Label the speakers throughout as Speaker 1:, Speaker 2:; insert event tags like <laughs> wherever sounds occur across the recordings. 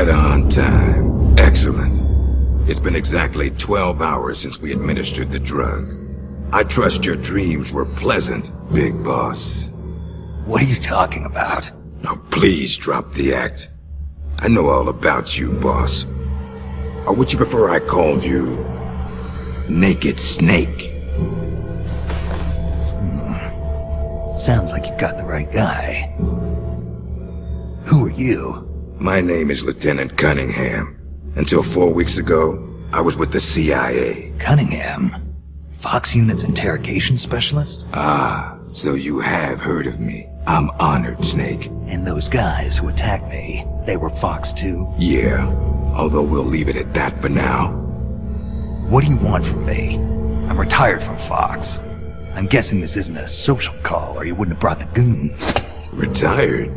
Speaker 1: Right on time. Excellent. It's been exactly 12 hours since we administered the drug. I trust your dreams were pleasant, Big Boss.
Speaker 2: What are you talking about?
Speaker 1: Now please drop the act. I know all about you, boss. Or would you prefer I called you... Naked Snake? Hmm.
Speaker 2: Sounds like you've got the right guy. Who are you?
Speaker 1: My name is Lieutenant Cunningham. Until four weeks ago, I was with the CIA.
Speaker 2: Cunningham? Fox Unit's interrogation specialist?
Speaker 1: Ah, so you have heard of me. I'm honored, Snake.
Speaker 2: And those guys who attacked me, they were Fox too?
Speaker 1: Yeah, although we'll leave it at that for now.
Speaker 2: What do you want from me? I'm retired from Fox. I'm guessing this isn't a social call or you wouldn't have brought the goons.
Speaker 1: Retired?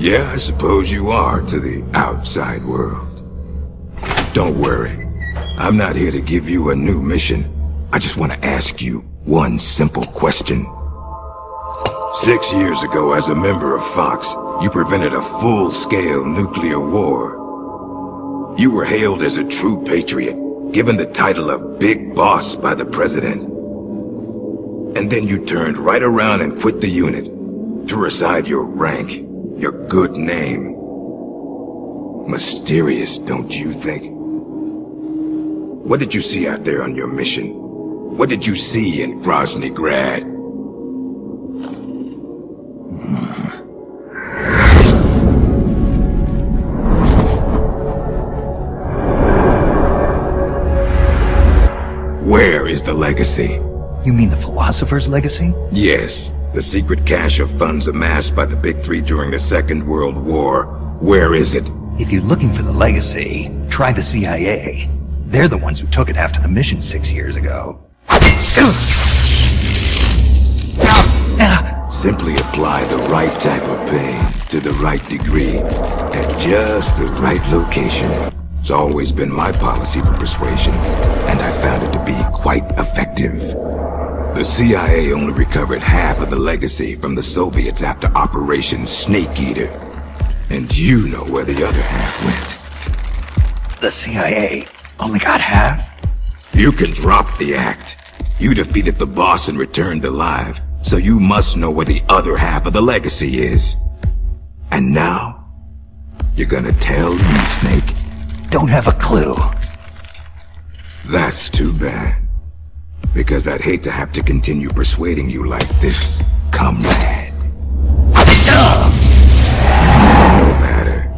Speaker 1: Yeah, I suppose you are to the outside world. Don't worry. I'm not here to give you a new mission. I just want to ask you one simple question. Six years ago, as a member of Fox, you prevented a full-scale nuclear war. You were hailed as a true patriot, given the title of Big Boss by the President. And then you turned right around and quit the unit, threw aside your rank, your good name. Mysterious, don't you think? What did you see out there on your mission? What did you see in Groznyj Grad? Where is the legacy?
Speaker 2: You mean the Philosopher's Legacy?
Speaker 1: Yes, the secret cache of funds amassed by the Big Three during the Second World War. Where is it?
Speaker 2: If you're looking for the legacy, try the CIA. They're the ones who took it after the mission six years ago.
Speaker 1: Simply apply the right type of pain to the right degree at just the right location. It's always been my policy for persuasion, and I found it to be quite effective. The CIA only recovered half of the legacy from the Soviets after Operation Snake Eater. And you know where the other half went.
Speaker 2: The CIA only got half?
Speaker 1: You can drop the act. You defeated the boss and returned alive, so you must know where the other half of the legacy is. And now, you're gonna tell me, Snake?
Speaker 2: Don't have a clue.
Speaker 1: That's too bad. Because I'd hate to have to continue persuading you like this, comrade. No matter.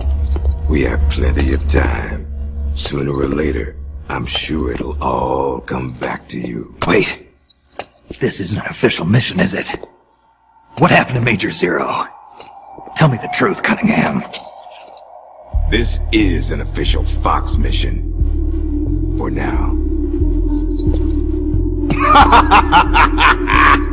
Speaker 1: We have plenty of time. Sooner or later, I'm sure it'll all come back to you.
Speaker 2: Wait. This isn't an official mission, is it? What happened to Major Zero? Tell me the truth, Cunningham.
Speaker 1: This is an official Fox mission. For now. Ha ha ha ha ha ha ha!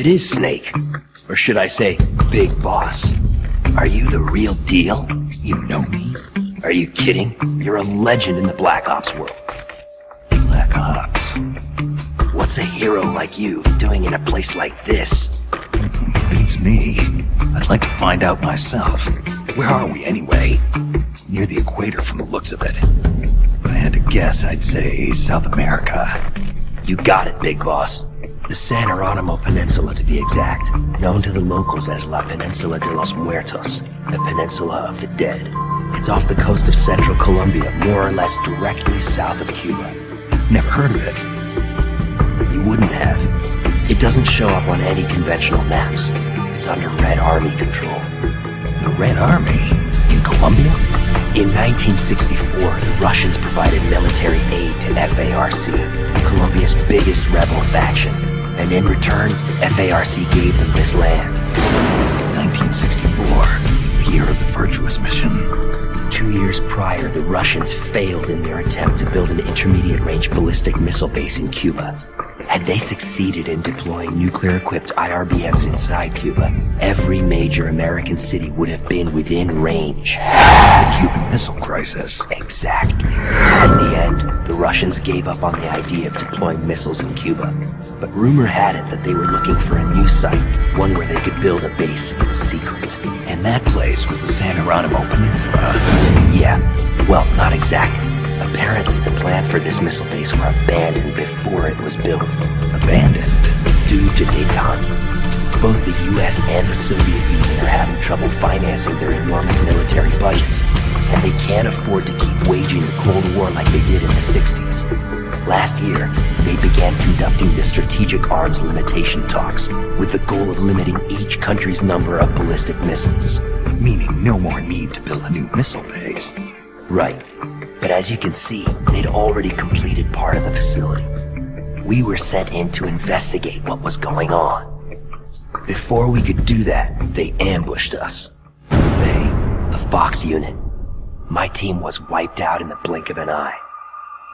Speaker 3: It is Snake. Or should I say, Big Boss. Are you the real deal?
Speaker 2: You know me?
Speaker 3: Are you kidding? You're a legend in the Black Ops world.
Speaker 2: Black Ops.
Speaker 3: What's a hero like you doing in a place like this?
Speaker 2: Beats me. I'd like to find out myself. Where are we anyway? Near the equator from the looks of it. If I had to guess, I'd say South America.
Speaker 3: You got it, Big Boss. The San Hieronymo Peninsula, to be exact. Known to the locals as La Peninsula de los Muertos, the Peninsula of the Dead. It's off the coast of central Colombia, more or less directly south of Cuba.
Speaker 2: Never heard of it.
Speaker 3: You wouldn't have. It doesn't show up on any conventional maps. It's under Red Army control.
Speaker 2: The Red Army? In Colombia?
Speaker 3: In 1964, the Russians provided military aid to FARC, Colombia's biggest rebel faction. And in return, FARC gave them this land.
Speaker 2: 1964, the year of the Virtuous Mission.
Speaker 3: Two years prior, the Russians failed in their attempt to build an intermediate-range ballistic missile base in Cuba. Had they succeeded in deploying nuclear-equipped IRBMs inside Cuba, every major American city would have been within range.
Speaker 2: The Cuban Missile Crisis.
Speaker 3: Exactly. In the end, the Russians gave up on the idea of deploying missiles in Cuba. But rumor had it that they were looking for a new site, one where they could build a base in secret.
Speaker 2: And that place was the San Hieronymo Peninsula.
Speaker 3: Yeah, well, not exactly. Apparently, the plans for this missile base were abandoned before it was built.
Speaker 2: Abandoned?
Speaker 3: Due to detente. Both the US and the Soviet Union are having trouble financing their enormous military budgets, and they can't afford to keep waging the Cold War like they did in the 60s. Last year, they began conducting the strategic arms limitation talks with the goal of limiting each country's number of ballistic missiles.
Speaker 2: Meaning no more need to build a new missile base.
Speaker 3: Right. But as you can see, they'd already completed part of the facility. We were sent in to investigate what was going on. Before we could do that, they ambushed us.
Speaker 2: They?
Speaker 3: The Fox unit. My team was wiped out in the blink of an eye.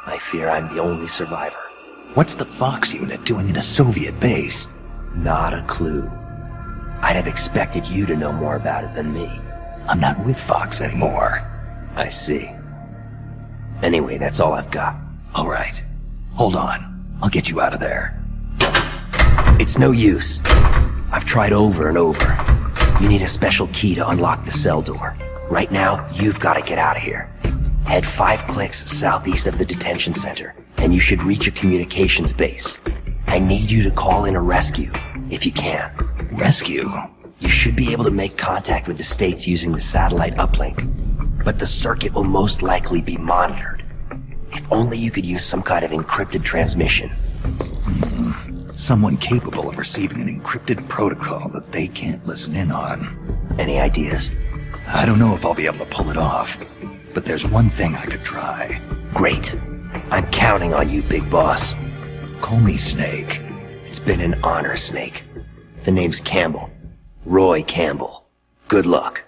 Speaker 3: I fear I'm the only survivor.
Speaker 2: What's the Fox unit doing in a Soviet base?
Speaker 3: Not a clue. I'd have expected you to know more about it than me.
Speaker 2: I'm not with Fox anymore.
Speaker 3: I see. Anyway, that's all I've got.
Speaker 2: All right. Hold on. I'll get you out of there.
Speaker 3: It's no use. I've tried over and over. You need a special key to unlock the cell door. Right now, you've got to get out of here. Head five clicks southeast of the detention center, and you should reach a communications base. I need you to call in a rescue, if you can.
Speaker 2: Rescue?
Speaker 3: You should be able to make contact with the States using the satellite uplink, but the circuit will most likely be monitored. If only you could use some kind of encrypted transmission.
Speaker 2: Someone capable of receiving an encrypted protocol that they can't listen in on.
Speaker 3: Any ideas?
Speaker 2: I don't know if I'll be able to pull it off, but there's one thing I could try.
Speaker 3: Great. I'm counting on you, big boss.
Speaker 2: Call me Snake.
Speaker 3: It's been an honor, Snake. The name's Campbell. Roy Campbell. Good luck.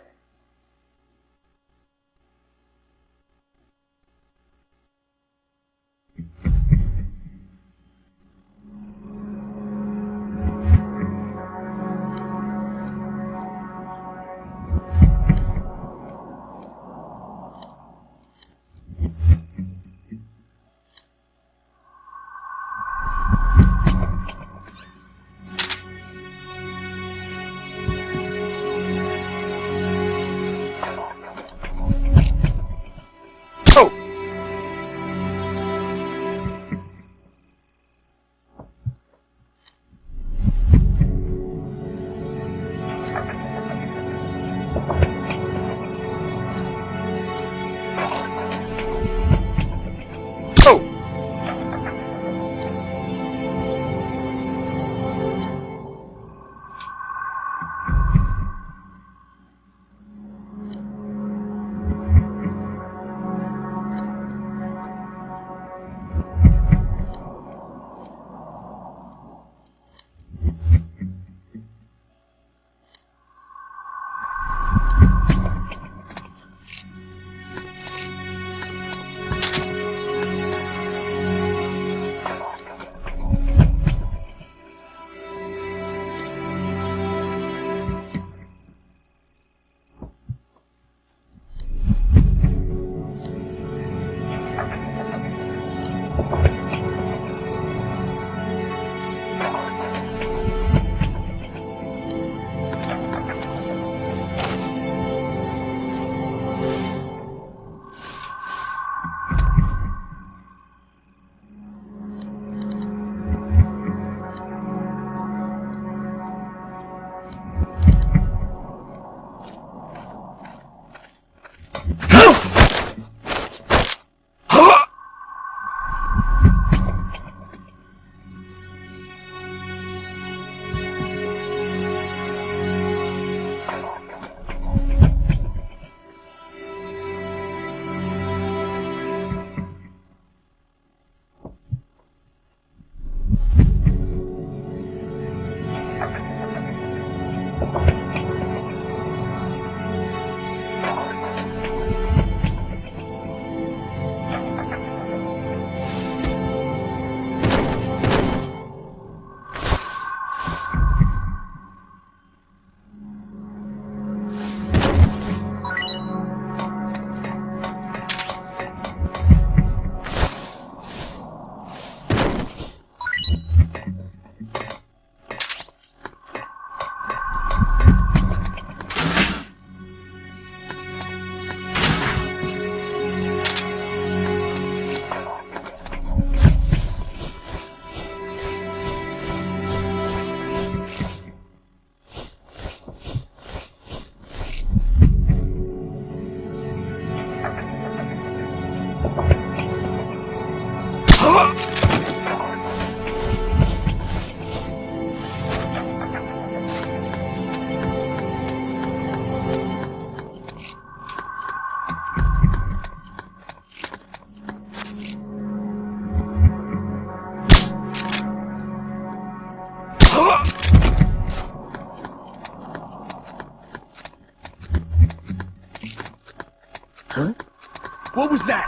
Speaker 4: What was that?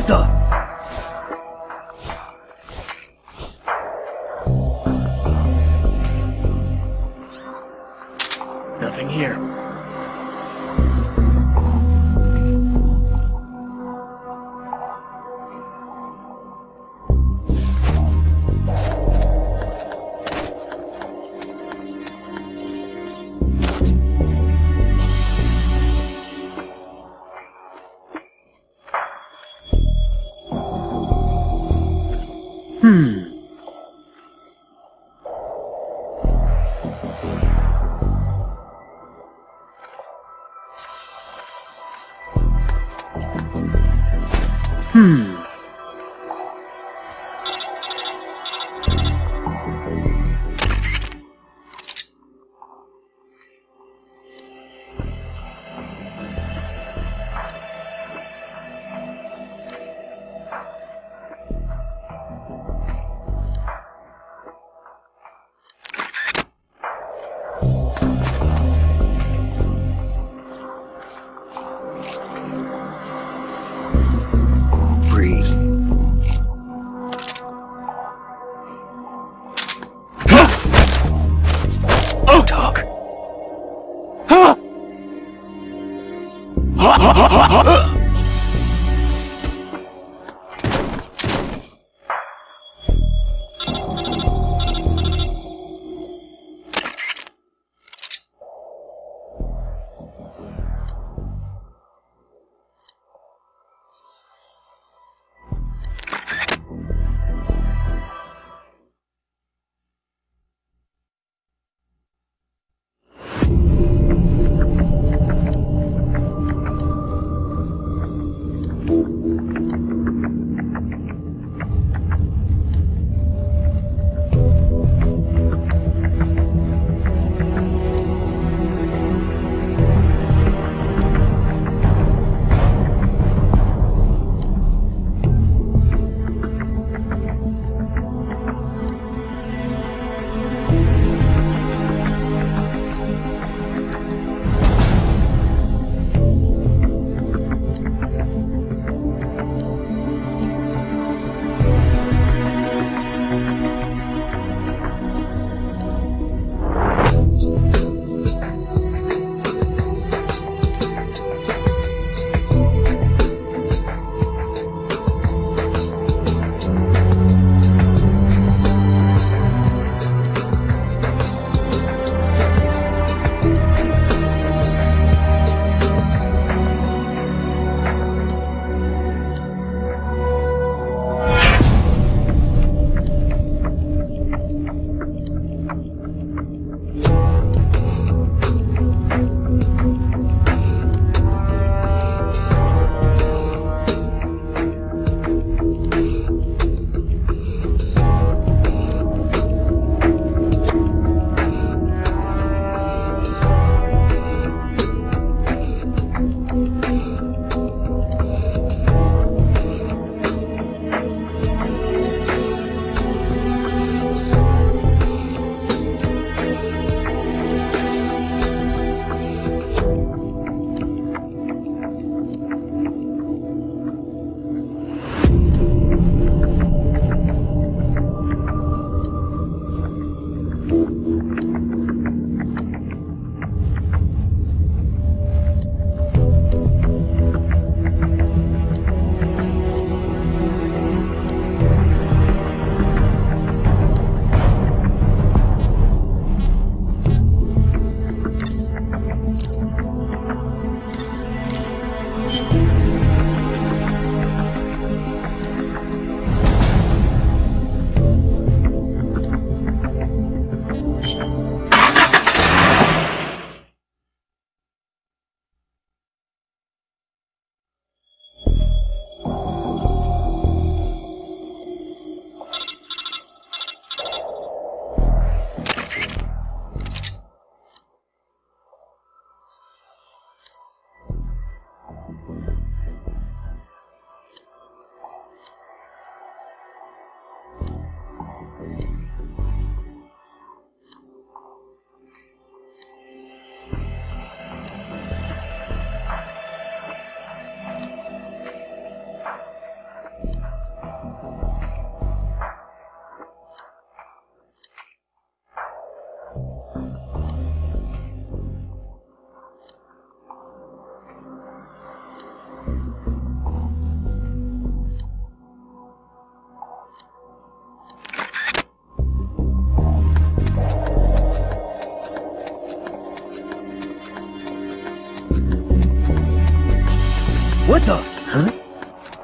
Speaker 5: What the?
Speaker 2: Nothing here.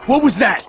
Speaker 6: What was that?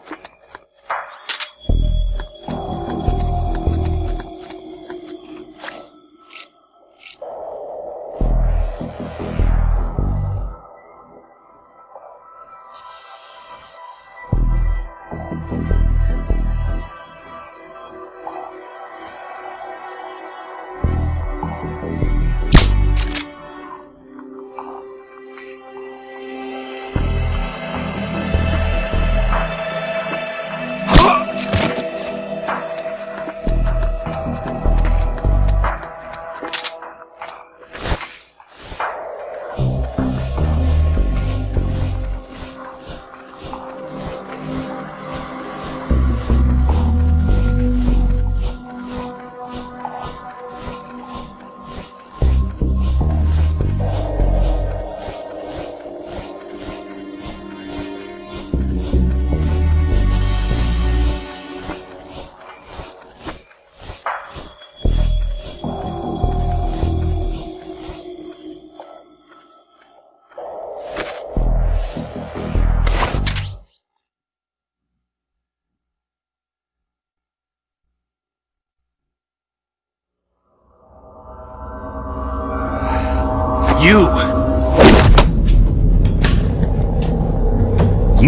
Speaker 2: You!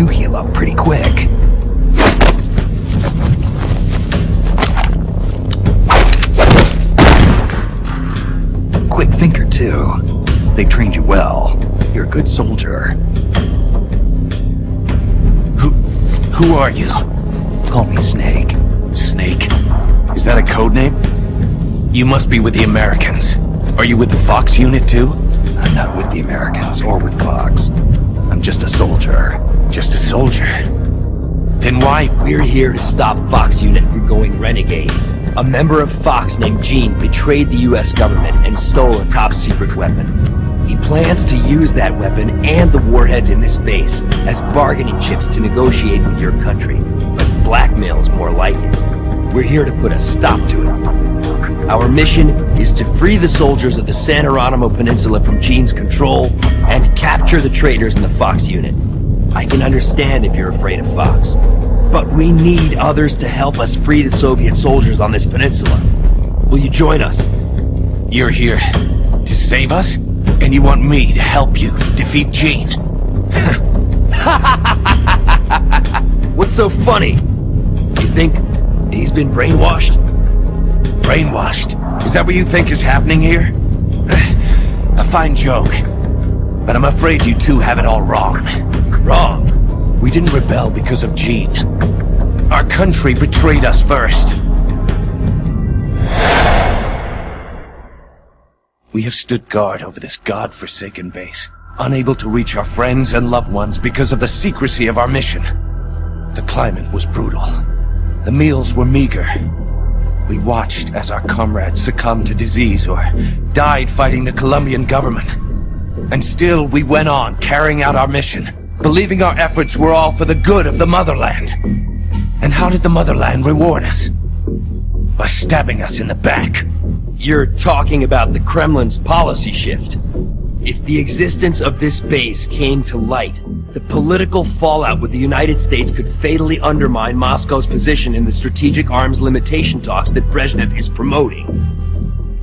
Speaker 2: Heal up pretty quick. Quick thinker, too. They trained you well. You're a good soldier.
Speaker 6: Who... who are you?
Speaker 2: Call me Snake.
Speaker 6: Snake? Is that a code name? You must be with the Americans. Are you with the Fox unit too?
Speaker 2: Not with the Americans or with Fox. I'm just a soldier.
Speaker 6: Just a soldier? Then why...
Speaker 3: We're here to stop Fox Unit from going renegade. A member of Fox named Gene betrayed the US government and stole a top-secret weapon. He plans to use that weapon and the warheads in this base as bargaining chips to negotiate with your country. But blackmail's more like it. We're here to put a stop to it. Our mission is to free the soldiers of the San Hieronymo Peninsula from Gene's control and capture the traitors in the Fox unit. I can understand if you're afraid of Fox, but we need others to help us free the Soviet soldiers on this peninsula. Will you join us?
Speaker 6: You're here to save us? And you want me to help you defeat Gene? <laughs>
Speaker 3: What's so funny? You think he's been brainwashed?
Speaker 6: Brainwashed? Is that what you think is happening here? <sighs> A fine joke. But I'm afraid you two have it all wrong. Wrong. We didn't rebel because of Gene. Our country betrayed us first. We have stood guard over this god-forsaken base, unable to reach our friends and loved ones because of the secrecy of our mission. The climate was brutal. The meals were meager. We watched as our comrades succumbed to disease or died fighting the Colombian government. And still we went on carrying out our mission, believing our efforts were all for the good of the motherland. And how did the motherland reward us? By stabbing us in the back.
Speaker 3: You're talking about the Kremlin's policy shift. If the existence of this base came to light, the political fallout with the United States could fatally undermine Moscow's position in the strategic arms limitation talks that Brezhnev is promoting.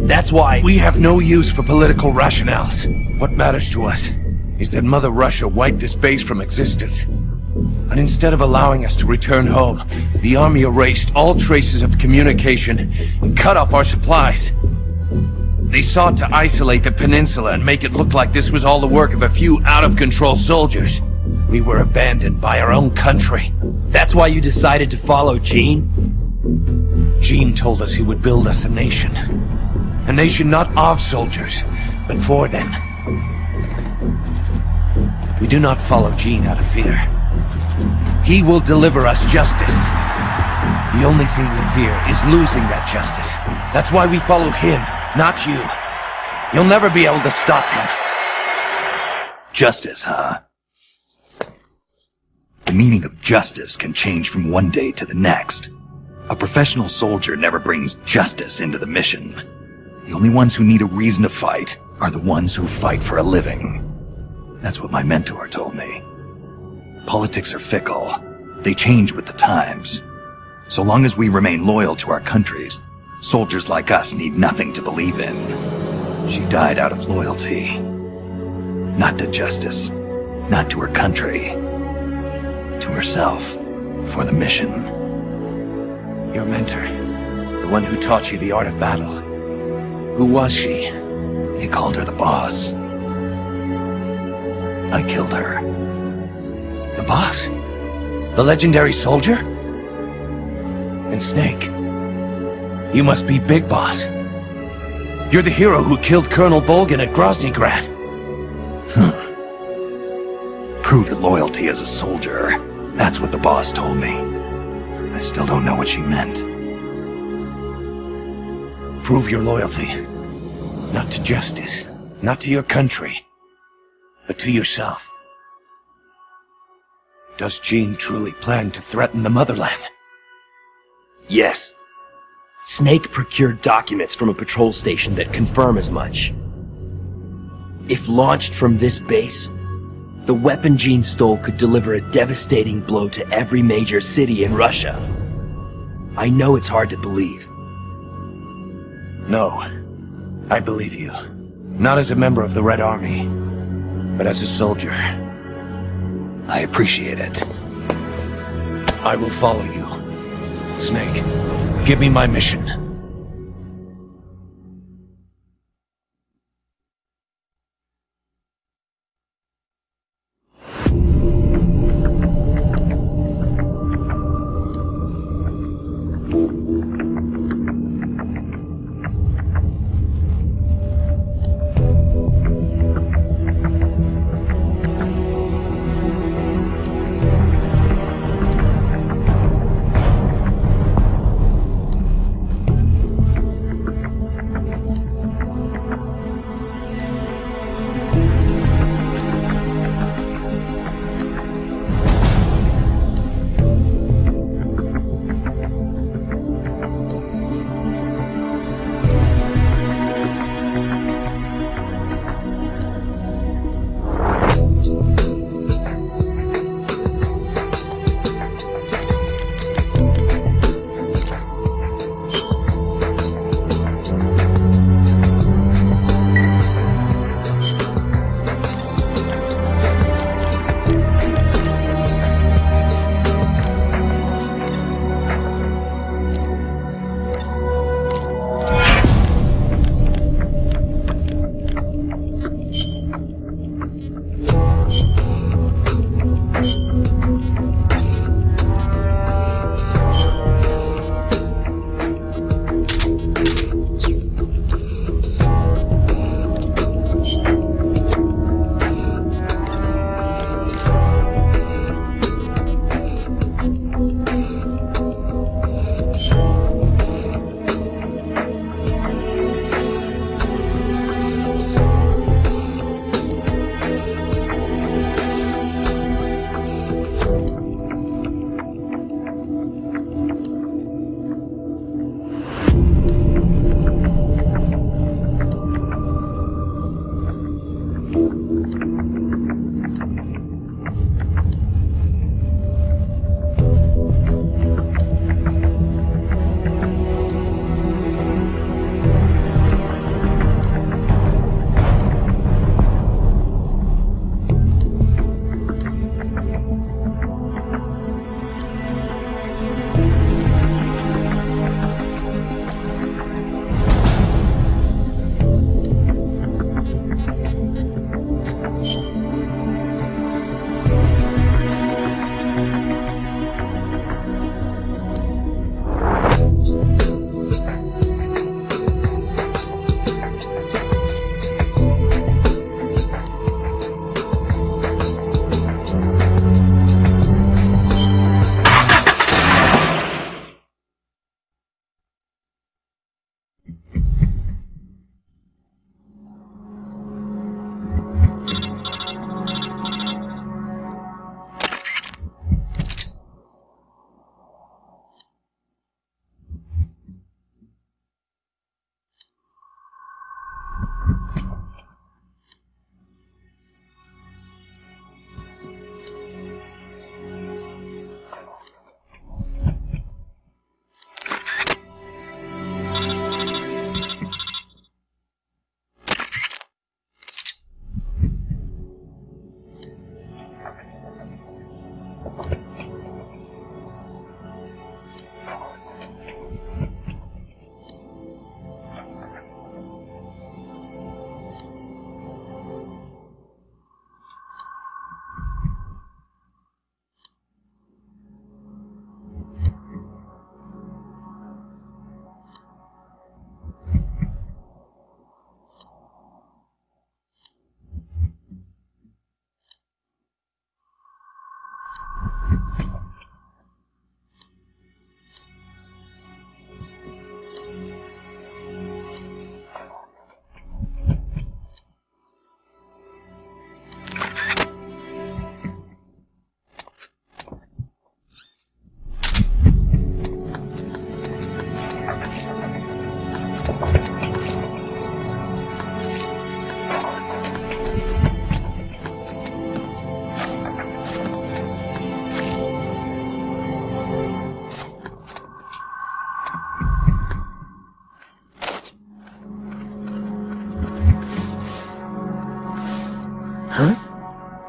Speaker 3: That's why-
Speaker 6: We have no use for political rationales. What matters to us is that Mother Russia wiped this base from existence. And instead of allowing us to return home, the army erased all traces of communication and cut off our supplies. They sought to isolate the peninsula and make it look like this was all the work of a few out-of-control soldiers. We were abandoned by our own country.
Speaker 3: That's why you decided to follow Gene?
Speaker 6: Gene told us he would build us a nation. A nation not of soldiers, but for them. We do not follow Gene out of fear. He will deliver us justice. The only thing we fear is losing that justice. That's why we follow him, not you. You'll never be able to stop him.
Speaker 2: Justice, huh? The meaning of justice can change from one day to the next. A professional soldier never brings justice into the mission. The only ones who need a reason to fight are the ones who fight for a living. That's what my mentor told me. Politics are fickle. They change with the times. So long as we remain loyal to our countries, soldiers like us need nothing to believe in. She died out of loyalty. Not to justice. Not to her country. To herself. For the mission.
Speaker 6: Your mentor. The one who taught you the art of battle. Who was she?
Speaker 2: They called her the boss. I killed her.
Speaker 6: The boss? The legendary soldier? And Snake. You must be Big Boss. You're the hero who killed Colonel Volgin at Groznyj Grad.
Speaker 2: Prove your loyalty as a soldier. That's what the boss told me. I still don't know what she meant.
Speaker 6: Prove your loyalty. Not to justice, not to your country, but to yourself. Does Gene truly plan to threaten the motherland?
Speaker 3: Yes. Snake procured documents from a patrol station that confirm as much. If launched from this base, the weapon Gene stole could deliver a devastating blow to every major city in Russia. I know it's hard to believe.
Speaker 6: No. I believe you. Not as a member of the Red Army, but as a soldier.
Speaker 2: I appreciate it.
Speaker 6: I will follow you. Snake, give me my mission.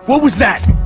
Speaker 4: What was that?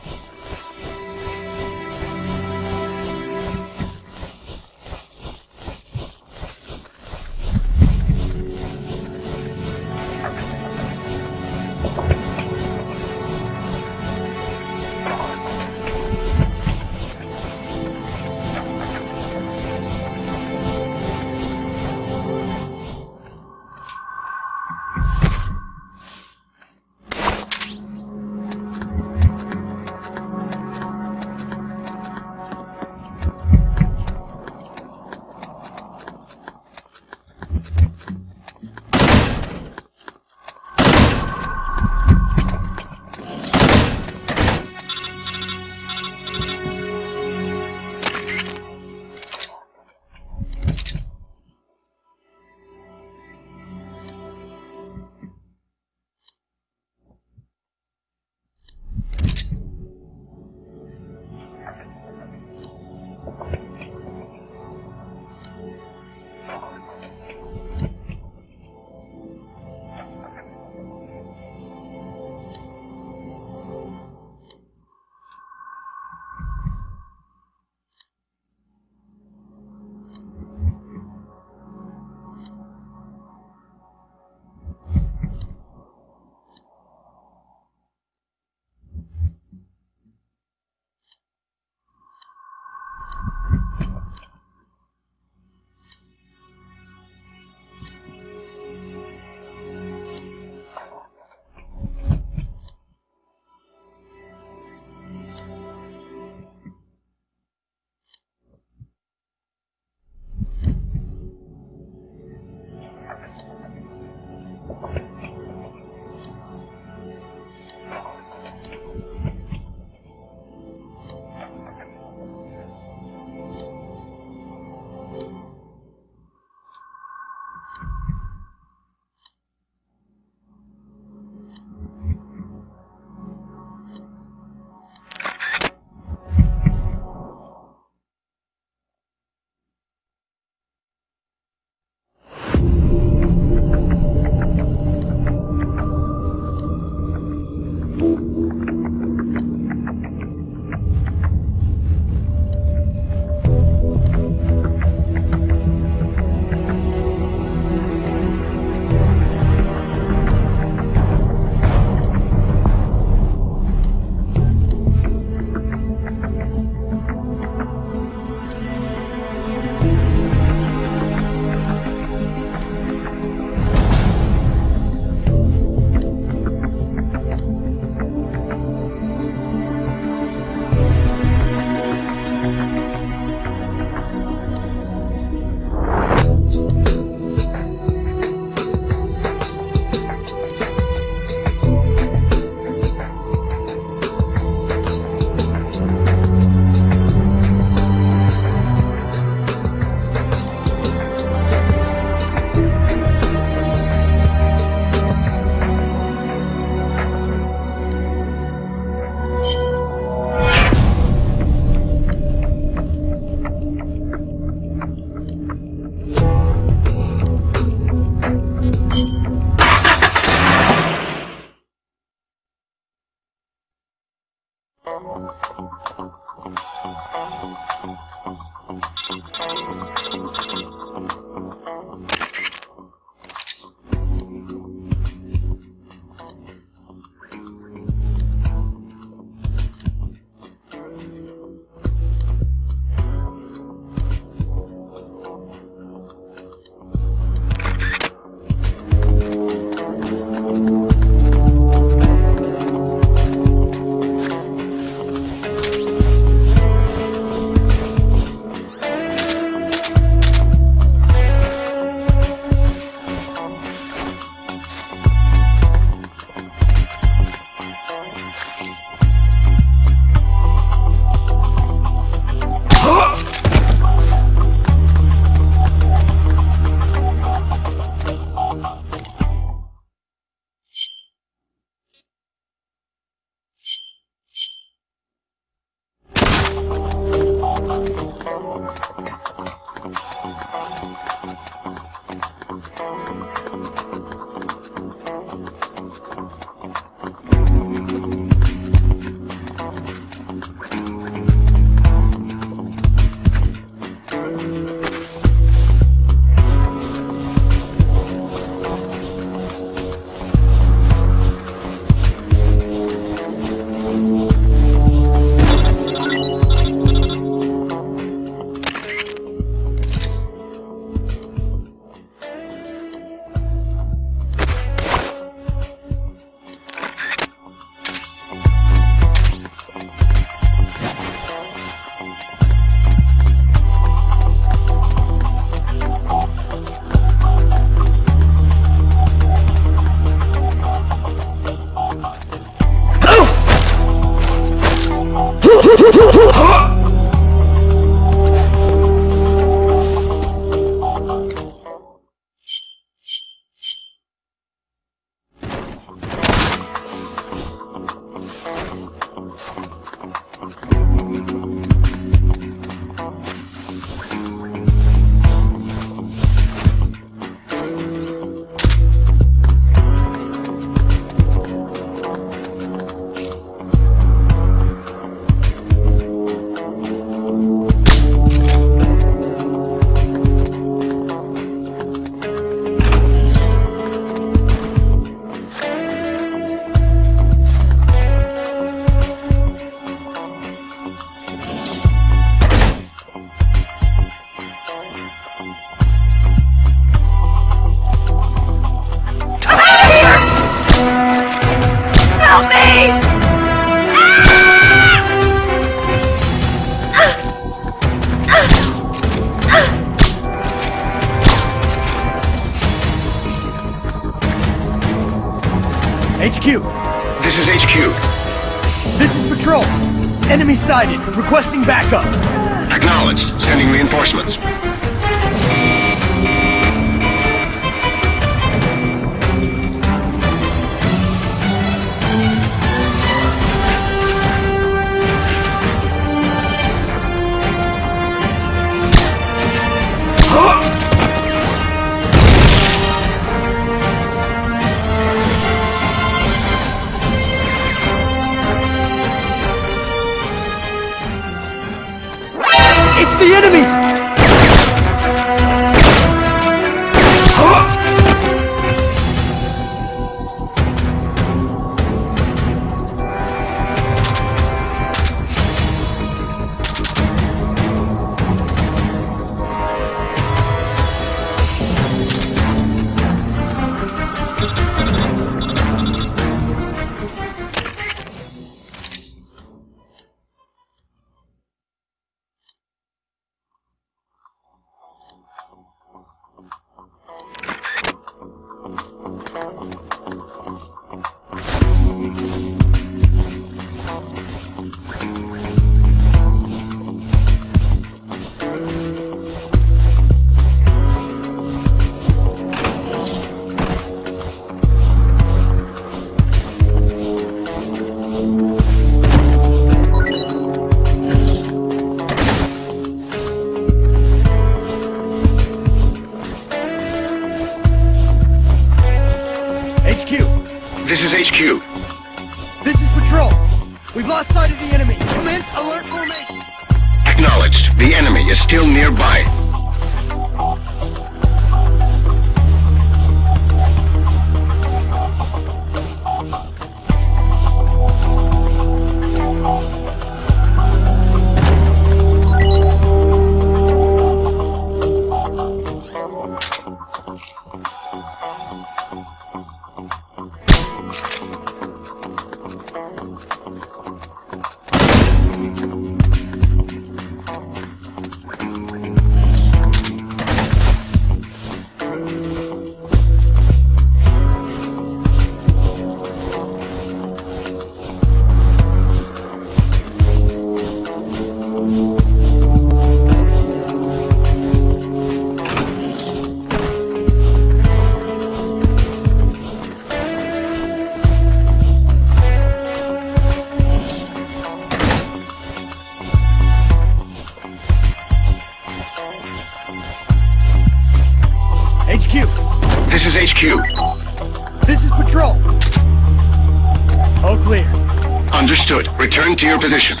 Speaker 7: Position.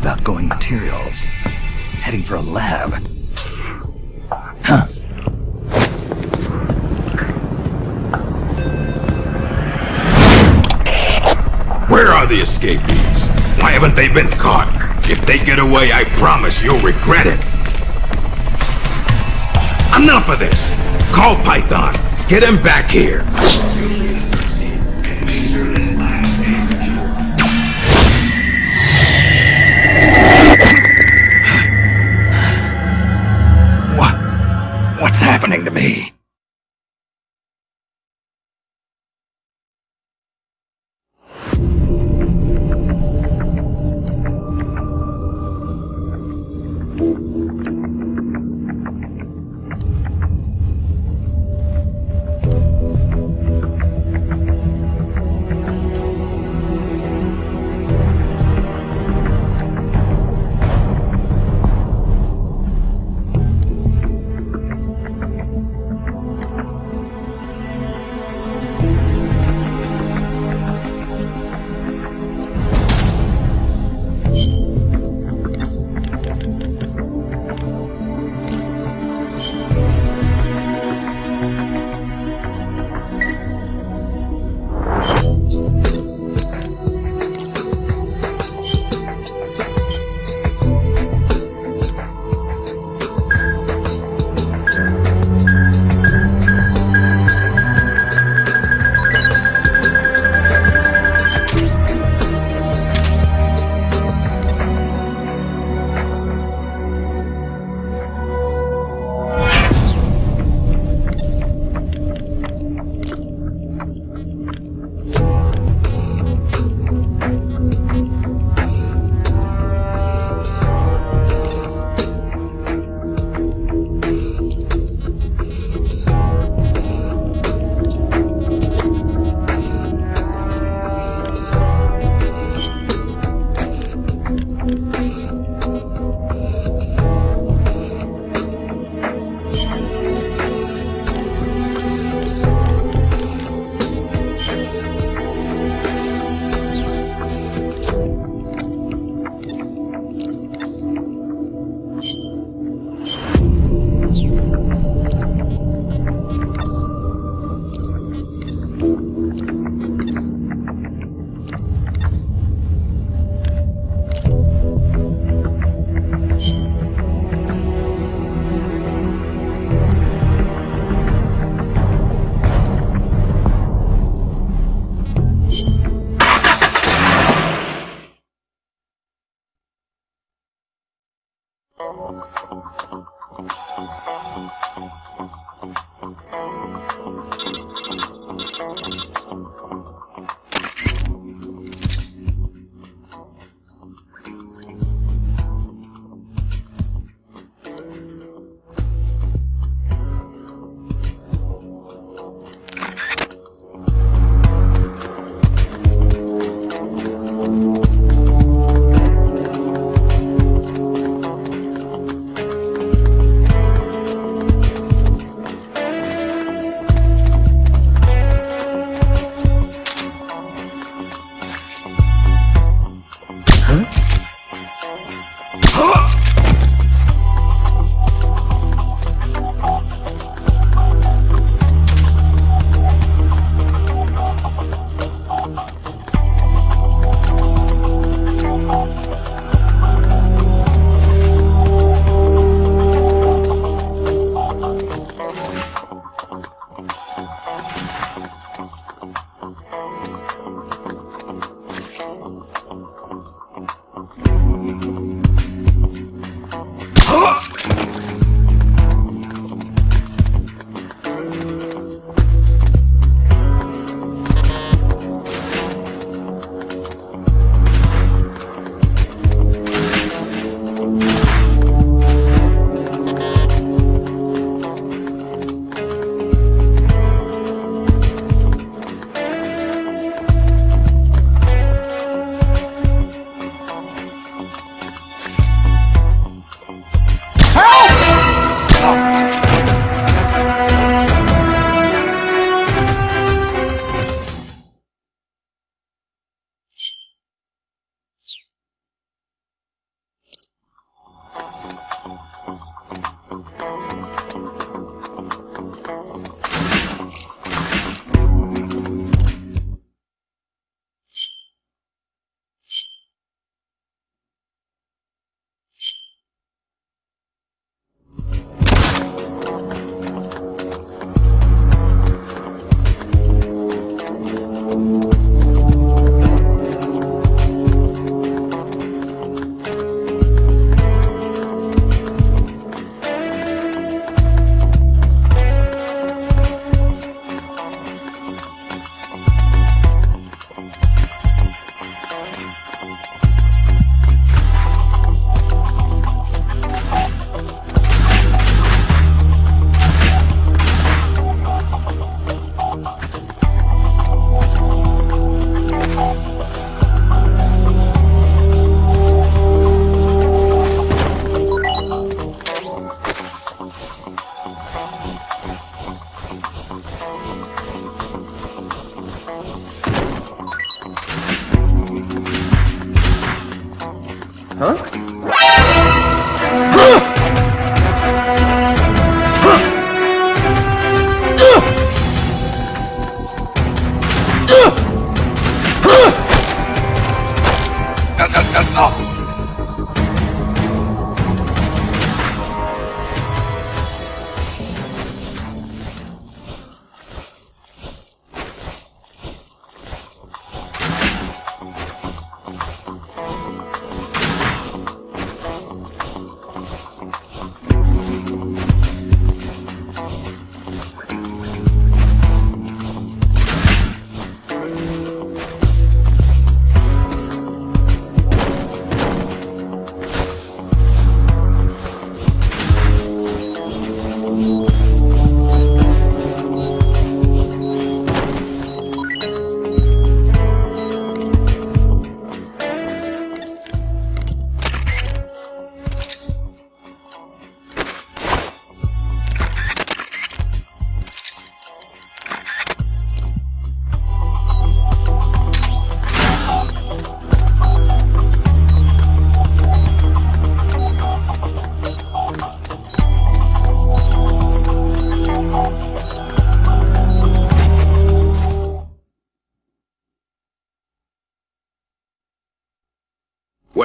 Speaker 2: It's a list materials. Heading for a lab. Huh.
Speaker 1: Where are the escapees? Why haven't they been caught? If they get away, I promise you'll regret it. Enough of this! Call Python. Get him back here.
Speaker 2: Happening to me?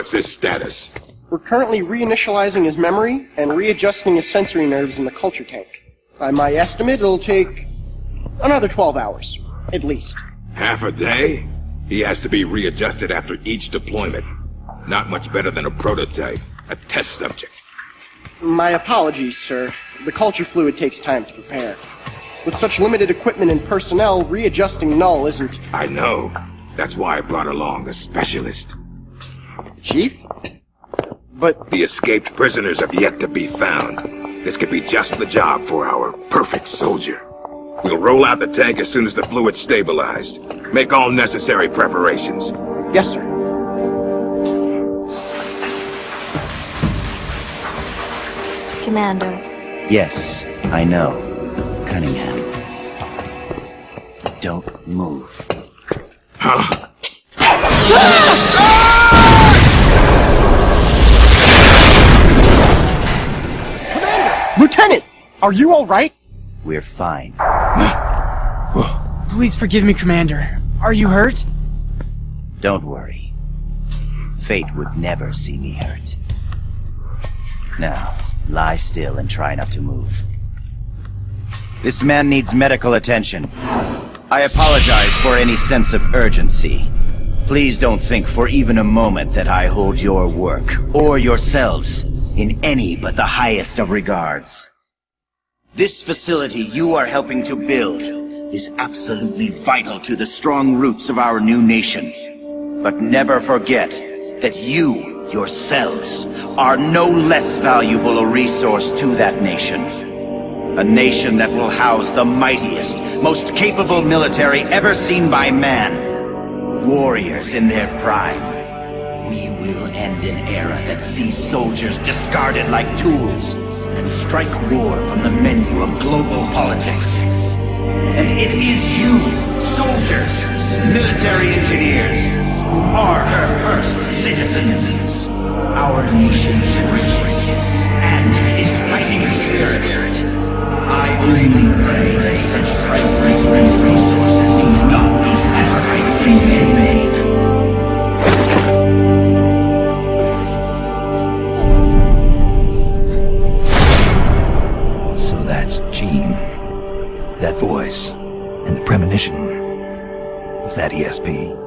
Speaker 1: What's his status?
Speaker 8: We're currently reinitializing his memory and readjusting his sensory nerves in the culture tank. By my estimate, it'll take another 12 hours, at least.
Speaker 1: Half a day? He has to be readjusted after each deployment. Not much better than a prototype, a test subject.
Speaker 8: My apologies, sir. The culture fluid takes time to prepare. With such limited equipment and personnel, readjusting Null isn't...
Speaker 1: I know. That's why I brought along a specialist.
Speaker 8: Chief? But
Speaker 1: The escaped prisoners have yet to be found. This could be just the job for our perfect soldier. We'll roll out the tank as soon as the fluid's stabilized. Make all necessary preparations.
Speaker 8: Yes, sir.
Speaker 9: Commander,
Speaker 10: Yes, I know. Cunningham. Don't move. <gasps> <laughs>
Speaker 8: Lieutenant! Are you alright?
Speaker 10: We're fine. <gasps>
Speaker 4: Please forgive me, Commander. Are you hurt?
Speaker 10: Don't worry. Fate would never see me hurt. Now, lie still and try not to move. This man needs medical attention. I apologize for any sense of urgency. Please don't think for even a moment that I hold your work, or yourselves, in any but the highest of regards. This facility you are helping to build is absolutely vital to the strong roots of our new nation. But never forget that you, yourselves, are no less valuable a resource to that nation. A nation that will house the mightiest, most capable military ever seen by man. Warriors in their prime. We will end an era that sees soldiers discarded like tools and strike war from the menu of global politics. And it is you, soldiers, military engineers, who are her first citizens. Our nation's riches and its fighting spirit. I only pray that such priceless resources do not be sacrificed in vain.
Speaker 2: That voice. And the premonition. Was that ESP?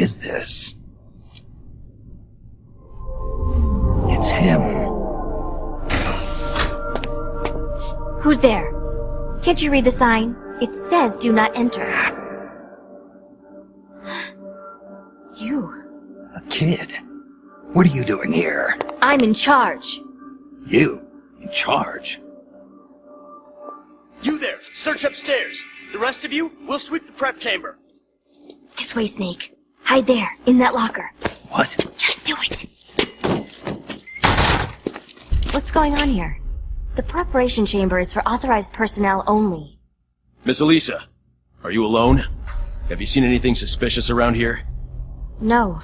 Speaker 2: Is this? It's him.
Speaker 9: who's there? Can't you read the sign? It says do not enter. <gasps> You.
Speaker 2: A kid. What are you doing here?
Speaker 9: I'm in charge.
Speaker 2: You? In charge?
Speaker 4: You there! Search upstairs! The rest of you, we'll sweep the prep chamber.
Speaker 9: This way, Snake. Hide there, in that locker.
Speaker 2: What?
Speaker 9: Just do it! What's going on here? The preparation chamber is for authorized personnel only.
Speaker 6: Miss Elisa, are you alone? Have you seen anything suspicious around here?
Speaker 9: No.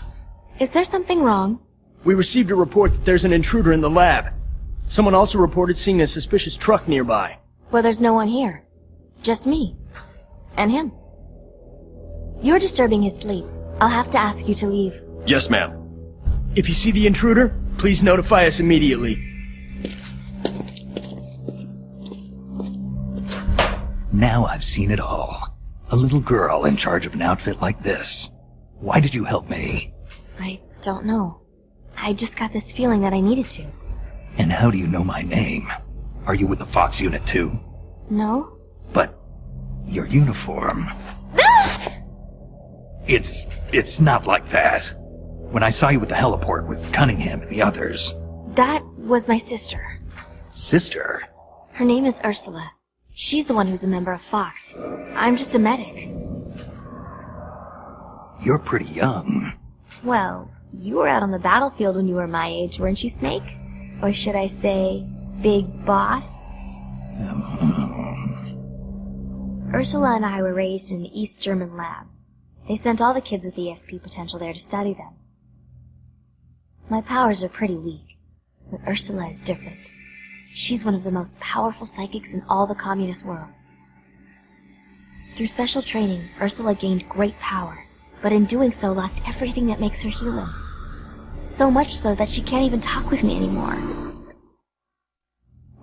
Speaker 9: Is there something wrong?
Speaker 4: We received a report that there's an intruder in the lab. Someone also reported seeing a suspicious truck nearby.
Speaker 9: Well, there's no one here. Just me. And him. You're disturbing his sleep. I'll have to ask you to leave.
Speaker 6: Yes, ma'am.
Speaker 4: If you see the intruder, please notify us immediately.
Speaker 2: Now I've seen it all. A little girl in charge of an outfit like this. Why did you help me?
Speaker 9: I don't know. I just got this feeling that I needed to.
Speaker 2: And how do you know my name? Are you with the Fox unit too?
Speaker 9: No?
Speaker 2: But your uniform. it's it's not like that. When I saw you at the heliport with Cunningham and the others.
Speaker 9: That was my sister.
Speaker 2: Sister?
Speaker 9: Her name is Ursula. She's the one who's a member of Fox. I'm just a medic.
Speaker 2: You're pretty young.
Speaker 9: Well, you were out on the battlefield when you were my age, weren't you, Snake? Or should I say, Big Boss? Um. Ursula and I were raised in an East German lab. They sent all the kids with ESP potential there to study them. My powers are pretty weak, but Ursula is different. She's one of the most powerful psychics in all the communist world. Through special training, Ursula gained great power, but in doing so lost everything that makes her human. So much so that she can't even talk with me anymore.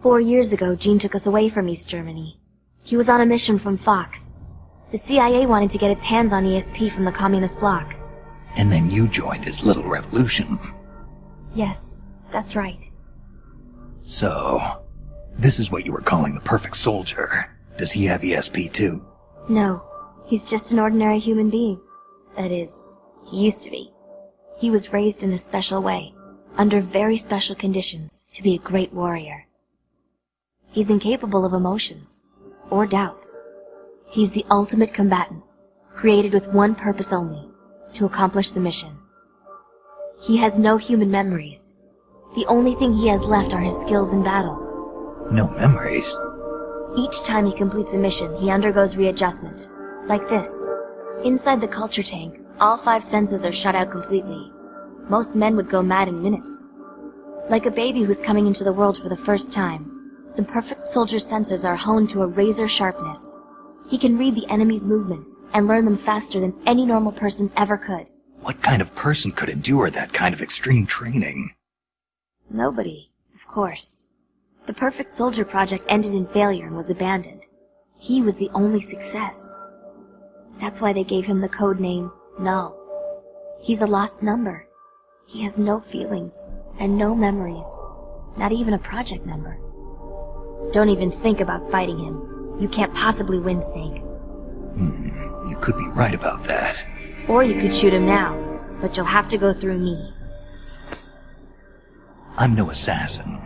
Speaker 9: Four years ago, Gene took us away from East Germany. He was on a mission from Fox. The CIA wanted to get its hands on ESP from the communist bloc.
Speaker 2: And then you joined his little revolution.
Speaker 9: Yes, that's right.
Speaker 2: So, this is what you were calling the perfect soldier. Does he have ESP too?
Speaker 9: No, he's just an ordinary human being. That is, he used to be. He was raised in a special way, under very special conditions, to be a great warrior. He's incapable of emotions, or doubts. He's the ultimate combatant, created with one purpose only, to accomplish the mission. He has no human memories. The only thing he has left are his skills in battle.
Speaker 2: No memories?
Speaker 9: Each time he completes a mission, he undergoes readjustment. Like this. Inside the culture tank, all five senses are shut out completely. Most men would go mad in minutes. Like a baby who's coming into the world for the first time, the perfect soldier's sensors are honed to a razor sharpness. He can read the enemy's movements and learn them faster than any normal person ever could.
Speaker 2: What kind of person could endure that kind of extreme training?
Speaker 9: Nobody, of course. The Perfect Soldier project ended in failure and was abandoned. He was the only success. That's why they gave him the code name Null. He's a lost number. He has no feelings and no memories, not even a project number. Don't even think about fighting him. You can't possibly win, Snake.
Speaker 2: Hmm, you could be right about that.
Speaker 9: Or you could shoot him now, but you'll have to go through me.
Speaker 2: I'm no assassin.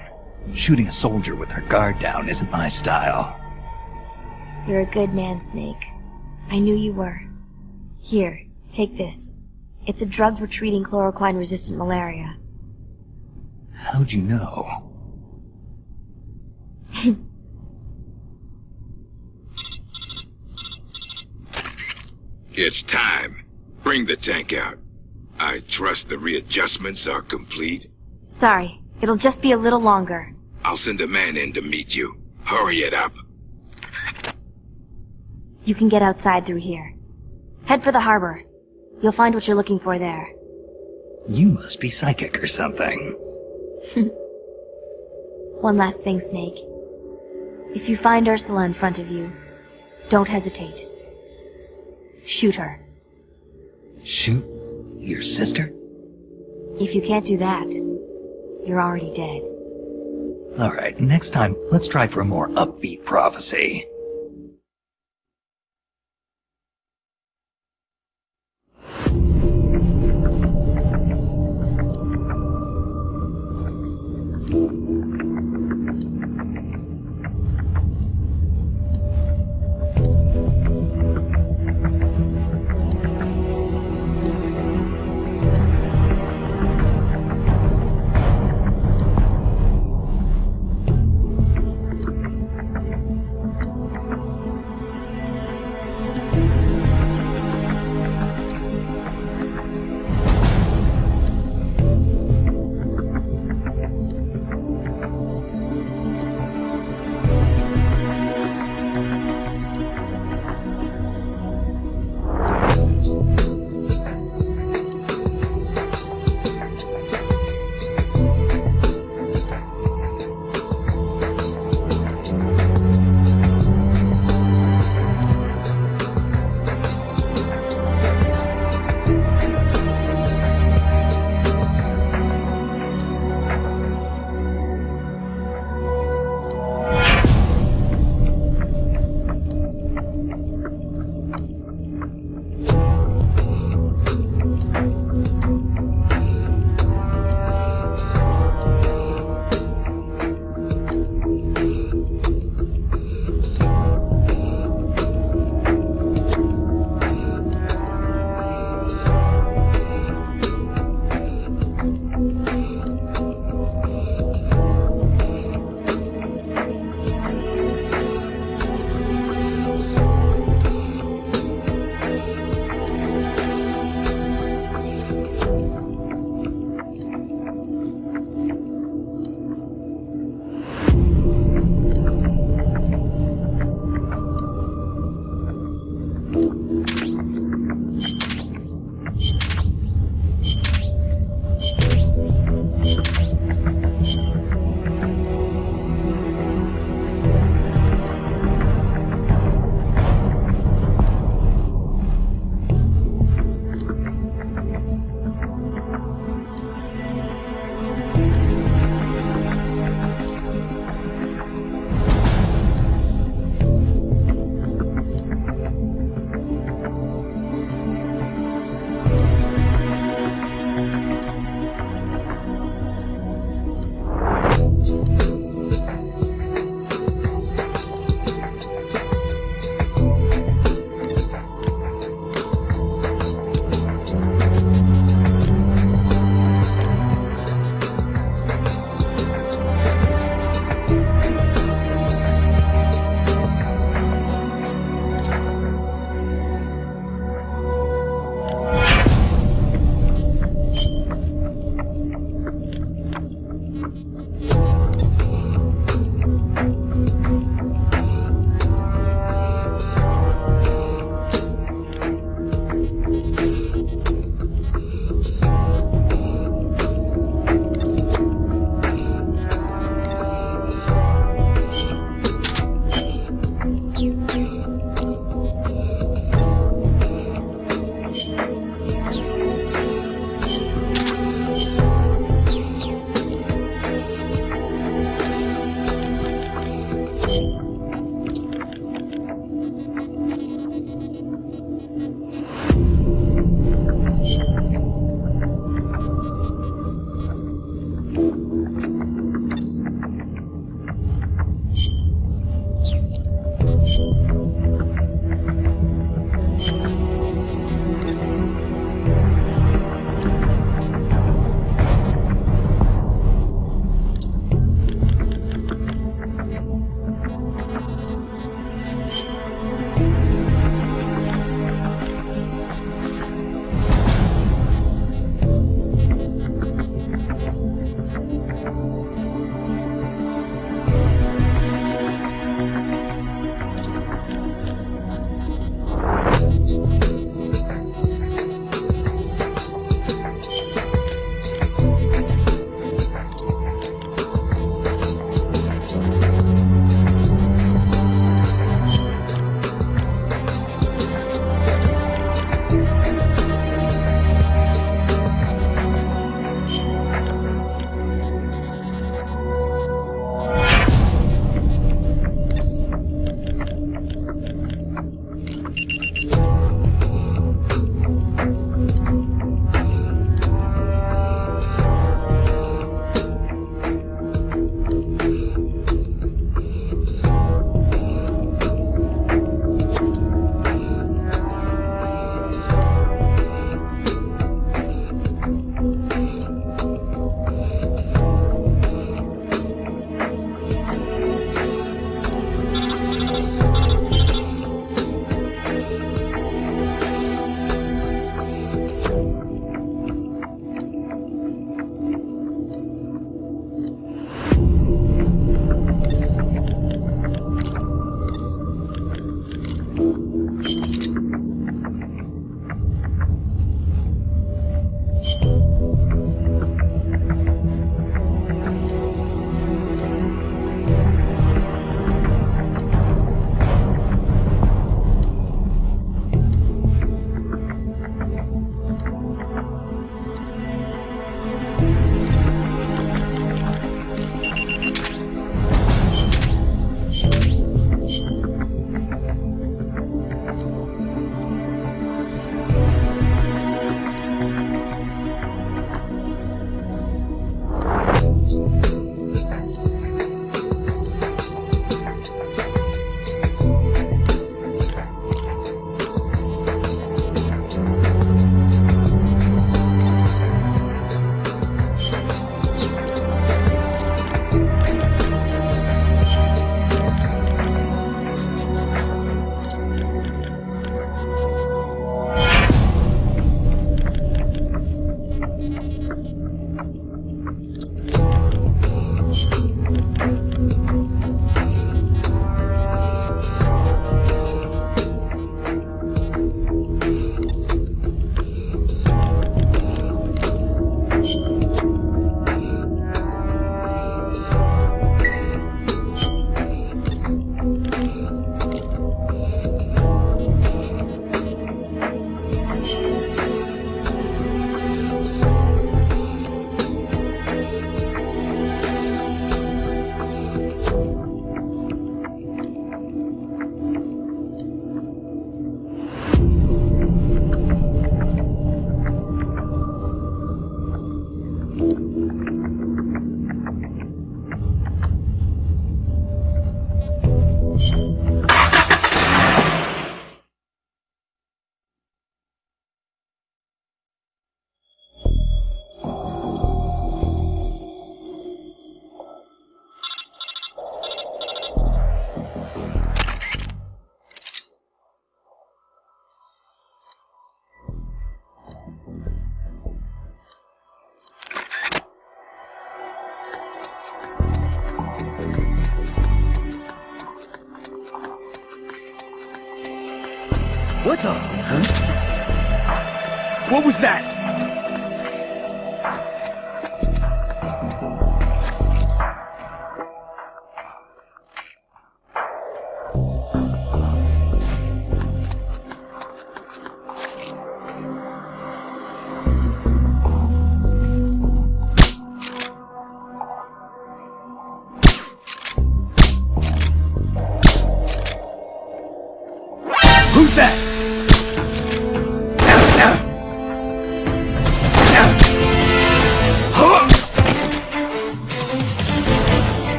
Speaker 2: Shooting a soldier with their guard down isn't my style.
Speaker 9: You're a good man, Snake. I knew you were. Here, take this. It's a drug for treating chloroquine-resistant malaria.
Speaker 2: How'd you know? <laughs>
Speaker 1: it's time. Bring the tank out. I trust the readjustments are complete.
Speaker 9: Sorry, it'll just be a little longer.
Speaker 1: I'll send a man in to meet you. Hurry it up.
Speaker 9: You can get outside through here. Head for the harbor. You'll find what you're looking for there.
Speaker 2: You must be psychic or something. <laughs>
Speaker 9: One last thing, Snake. If you find Ursula in front of you, don't hesitate. Shoot her.
Speaker 2: Shoot your sister?
Speaker 9: If you can't do that, you're already dead.
Speaker 2: Alright, next time, let's try for a more upbeat prophecy.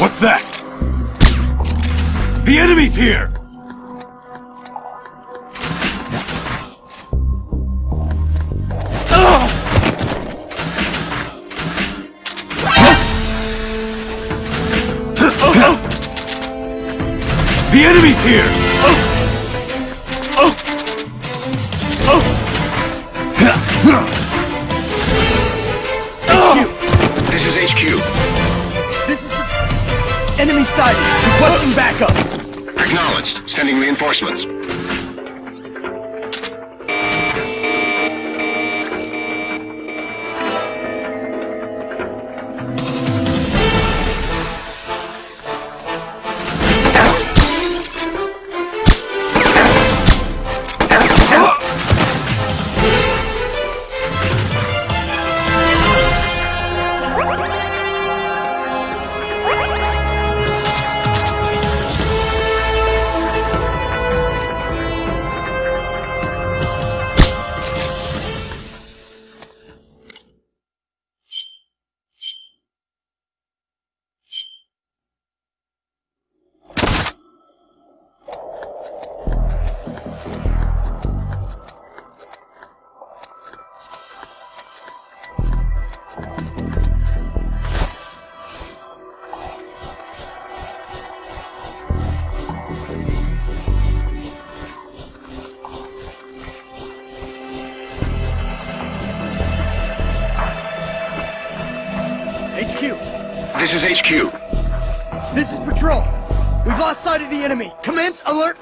Speaker 4: What's that? The enemy's here!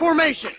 Speaker 7: Formation.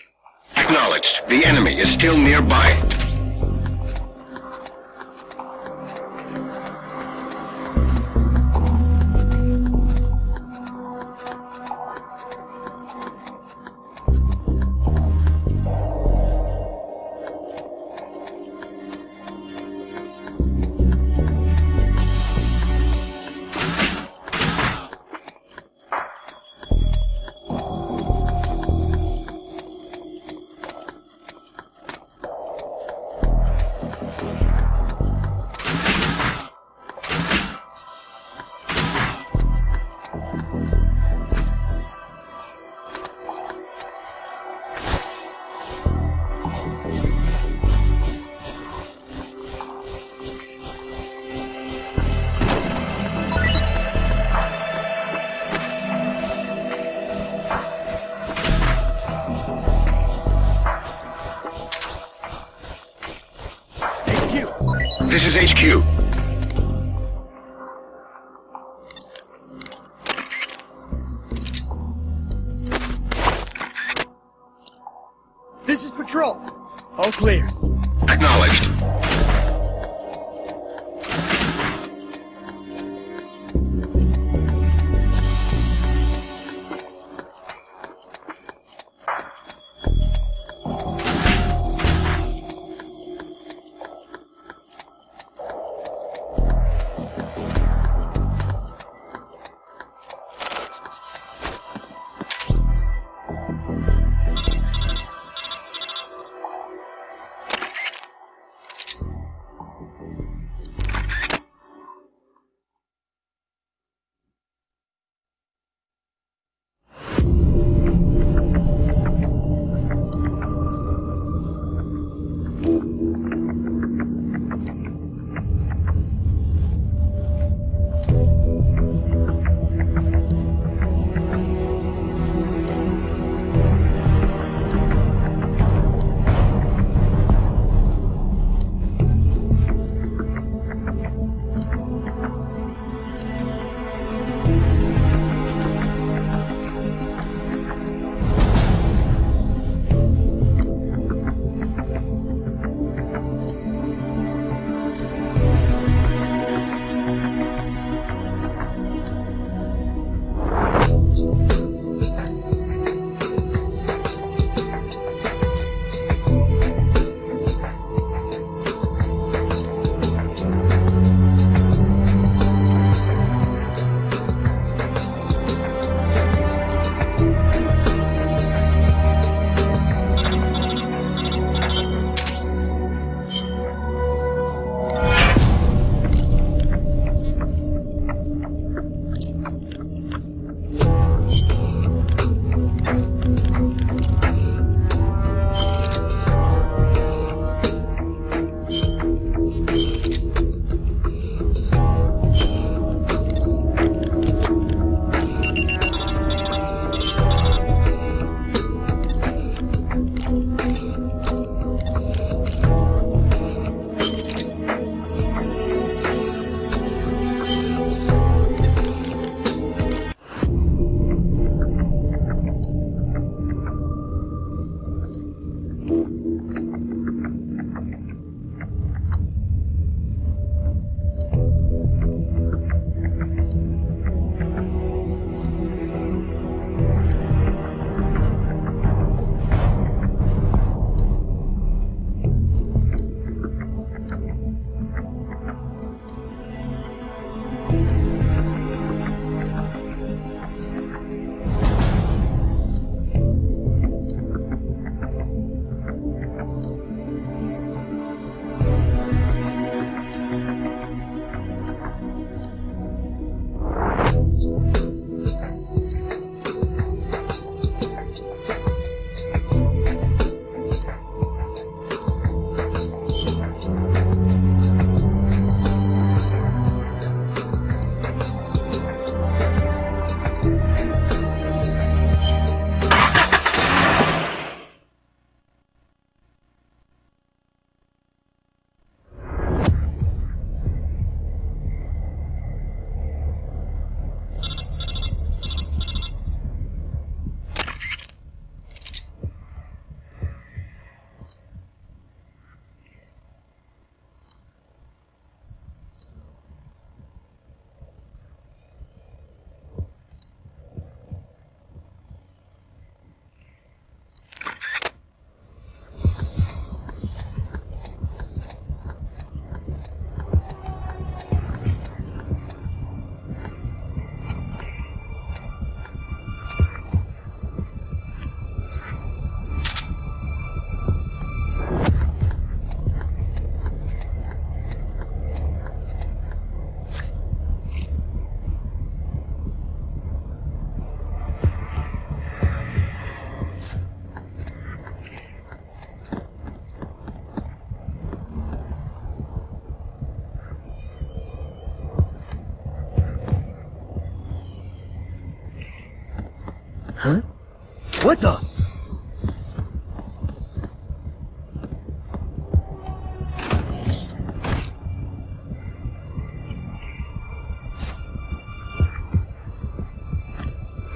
Speaker 4: What the?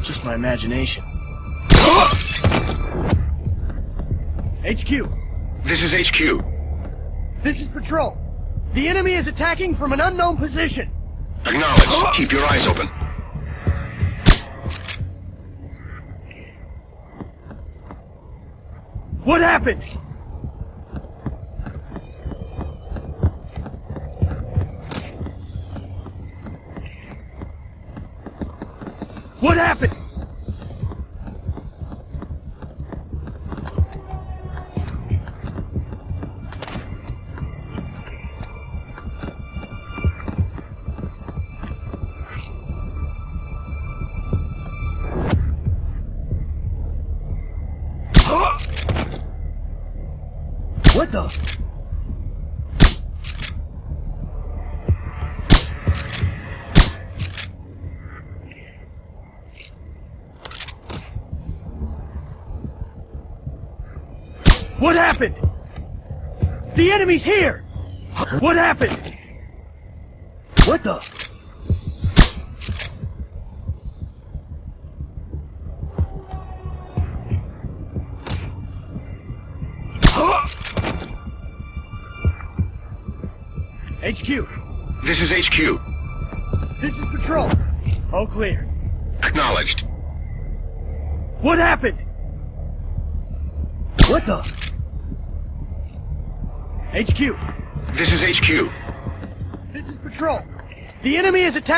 Speaker 4: Just my imagination. HQ,
Speaker 7: This is HQ.
Speaker 4: this is Patrol. The enemy is attacking from an unknown position.
Speaker 7: Acknowledge. Keep your eyes open.
Speaker 4: Happened? What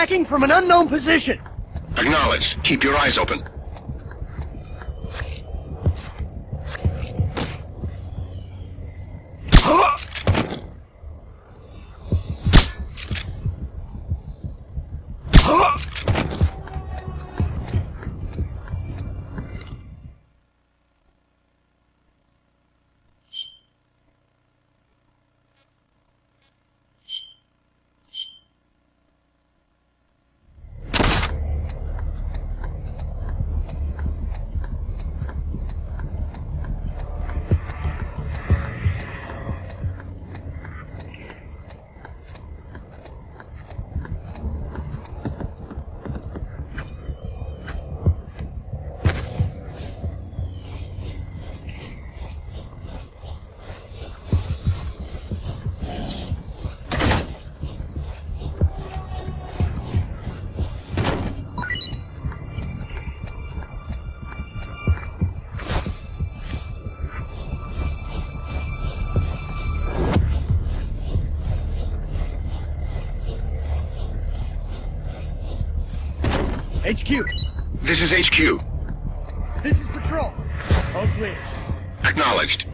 Speaker 4: attacking from an unknown position.
Speaker 7: Acknowledged. Keep your eyes open.
Speaker 4: HQ,
Speaker 7: This is HQ.
Speaker 4: this is Patrol. All clear.
Speaker 7: Acknowledged.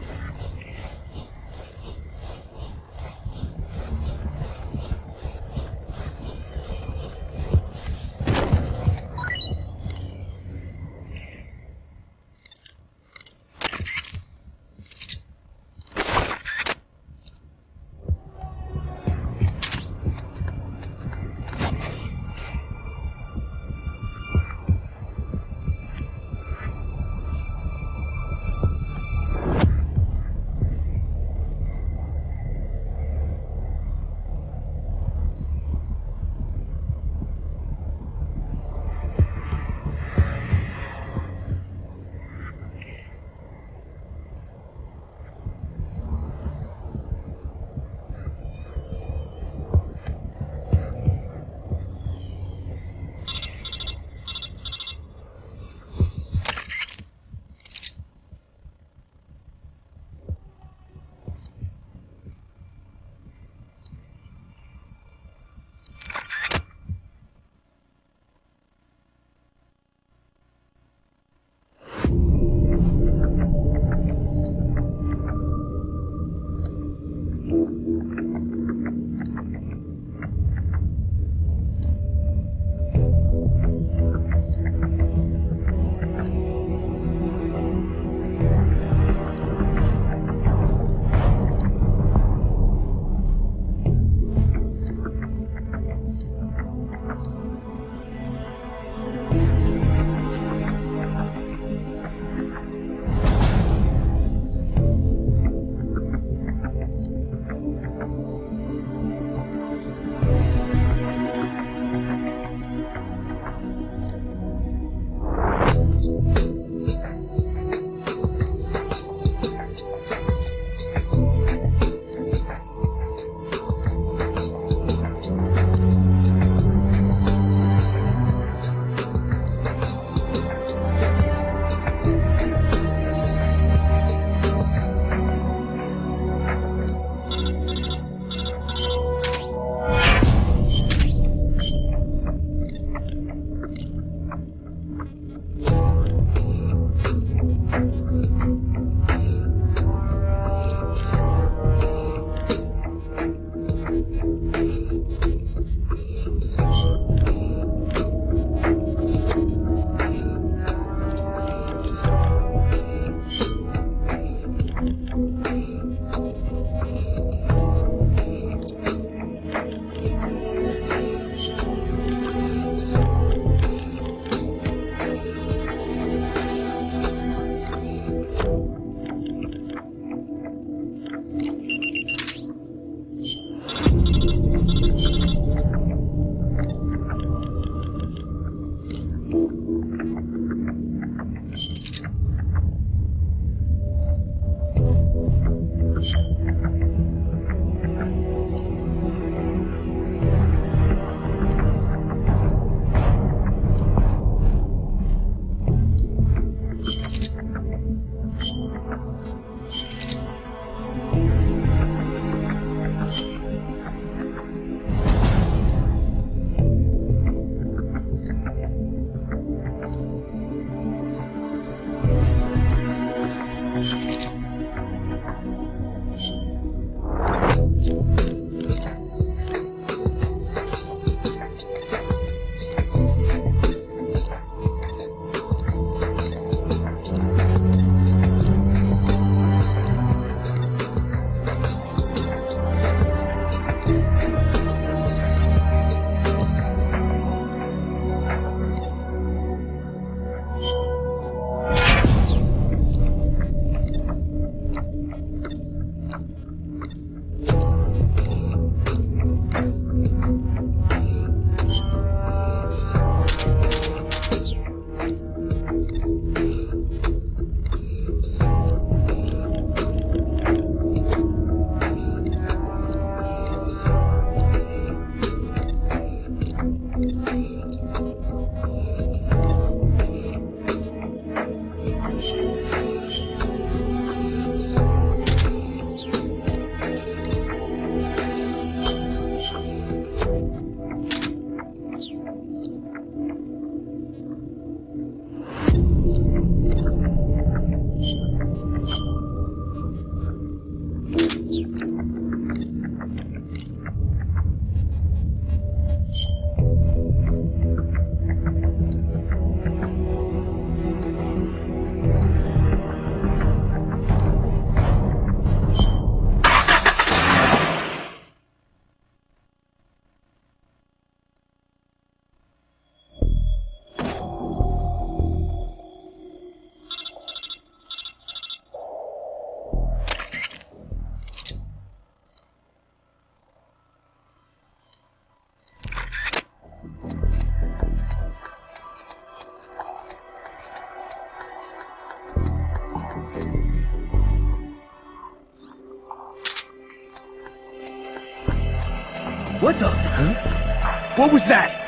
Speaker 4: Was that?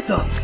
Speaker 4: What the?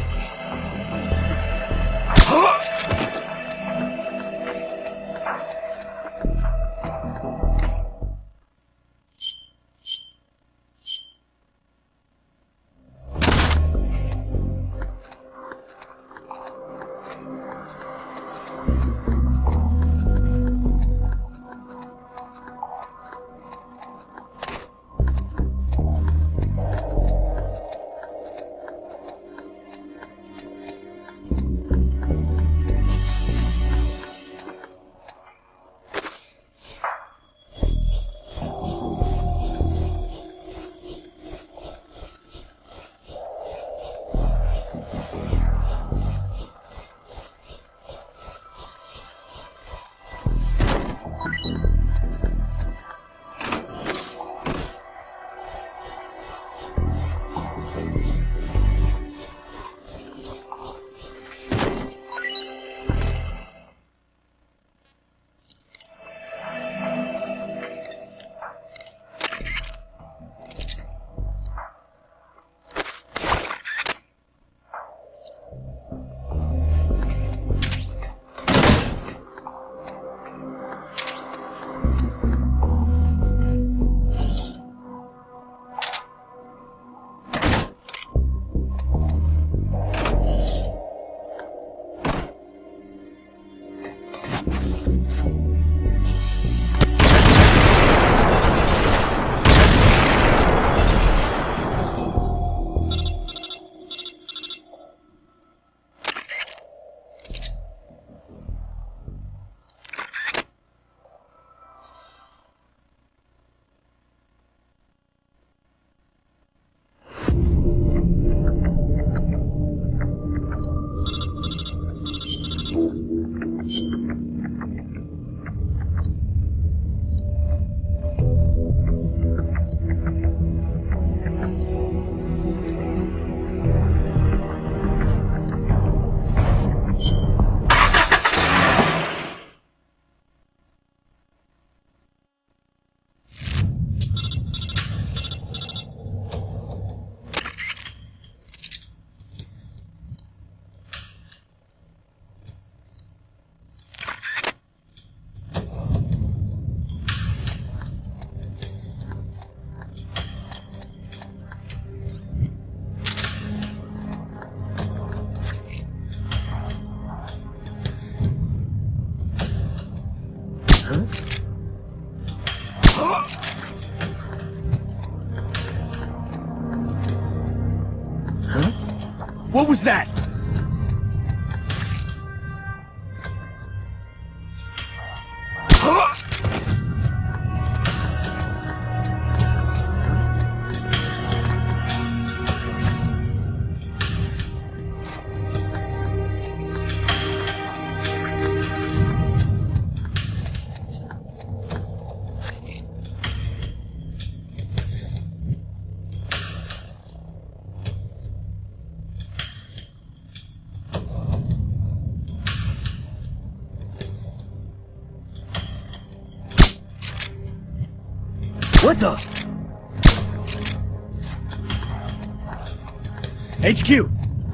Speaker 4: HQ,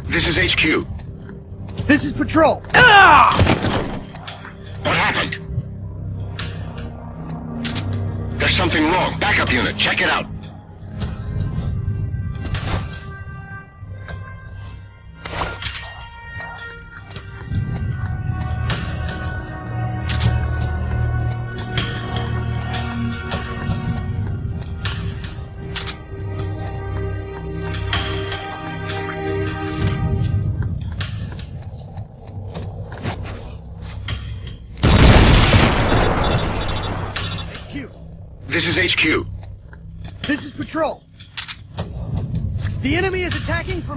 Speaker 7: This is HQ.
Speaker 4: this is Patrol. Ah!
Speaker 7: What happened? There's something wrong. Backup unit, check it out.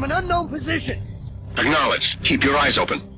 Speaker 4: an unknown position.
Speaker 7: Acknowledged. Keep your eyes open.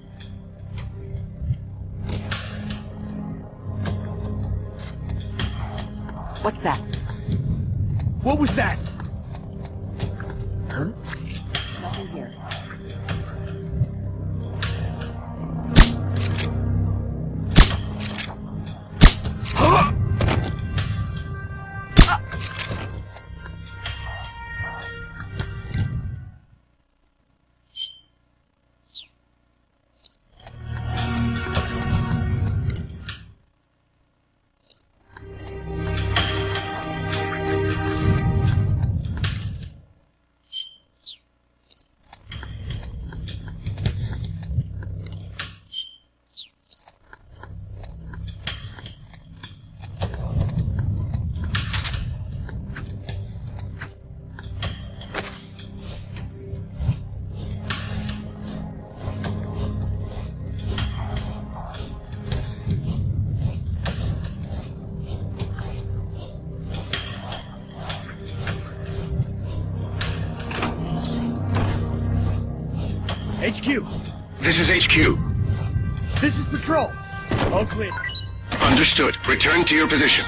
Speaker 7: This is HQ.
Speaker 4: This is patrol. All clear.
Speaker 7: Understood. Return to your position.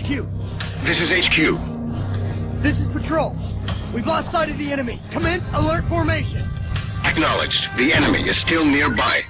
Speaker 4: HQ,
Speaker 7: This is HQ.
Speaker 4: this is Patrol. We've lost sight of the enemy. Commence alert formation.
Speaker 7: Acknowledged. The enemy is still nearby.